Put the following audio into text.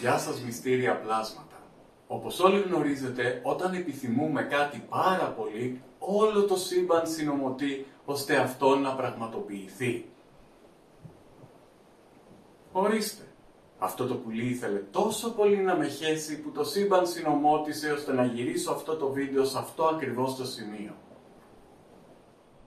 Γεια σας μυστήρια πλάσματα. Όπως όλοι γνωρίζετε, όταν επιθυμούμε κάτι πάρα πολύ, όλο το σύμπαν συνομωτεί ώστε αυτό να πραγματοποιηθεί. Ορίστε, αυτό το πουλί ήθελε τόσο πολύ να με χέσει που το σύμπαν συνομώτησε ώστε να γυρίσω αυτό το βίντεο σε αυτό ακριβώς το σημείο.